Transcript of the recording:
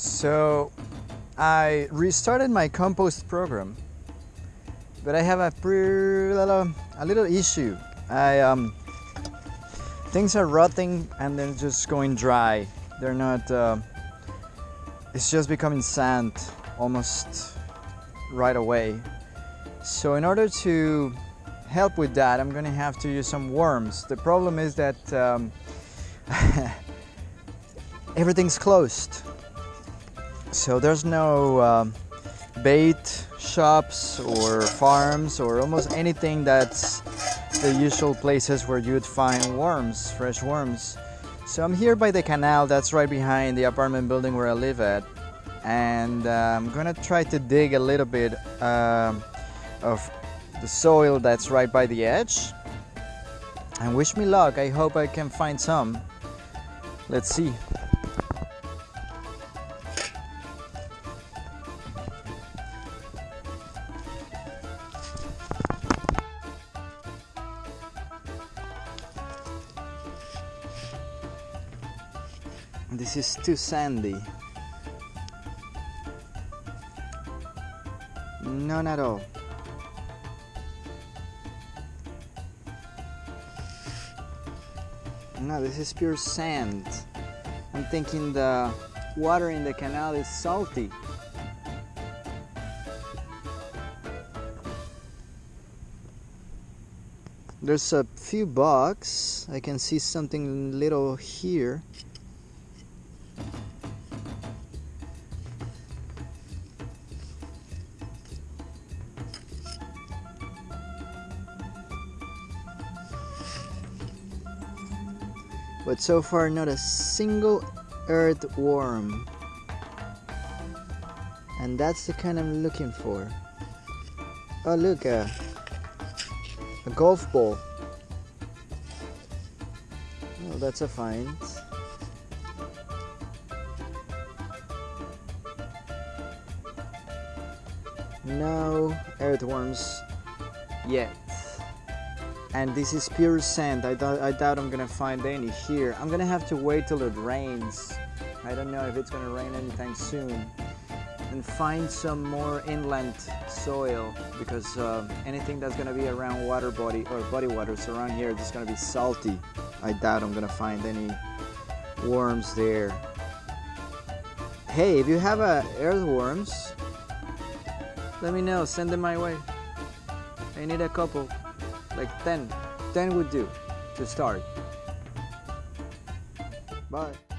So I restarted my compost program, but I have a, pre- a little issue. I um, things are rotting and they're just going dry. They're not. Uh, it's just becoming sand almost right away. So in order to help with that, I'm going to have to use some worms. The problem is that um, everything's closed. So there's no um, bait shops or farms or almost anything that's the usual places where you'd find worms, fresh worms. So I'm here by the canal that's right behind the apartment building where I live at. And uh, I'm gonna try to dig a little bit uh, of the soil that's right by the edge. And wish me luck. I hope I can find some. Let's see This is too sandy. None at all. No, this is pure sand. I'm thinking the water in the canal is salty. There's a few bugs. I can see something little here. But so far not a single earthworm. And that's the kind I'm looking for. Oh look a, uh, a golf ball. Oh that's a find. No earthworms yet and this is pure sand. I, doubt, I doubt I'm gonna find any here. I'm gonna have to wait till it rains. I don't know if it's gonna rain anytime soon. And find some more inland soil because uh, anything that's gonna be around water body or body waters around here is gonna be salty. I doubt I'm gonna find any worms there. Hey if you have uh, earthworms let me know. Send them my way. I need a couple like 10 10 would do to start. Bye